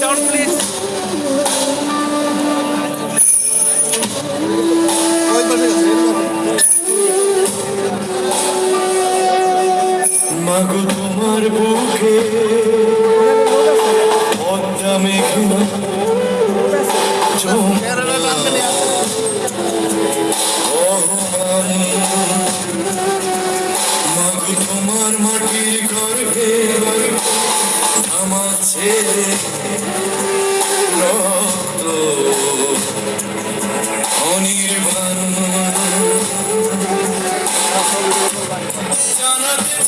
Down, please. মাগো তোমার বুকে পদ্মা মেঘে মাগো তোমার মাটির গর্ভে আমার ছেলে রক্ত। অনির্বাণ। জানাতে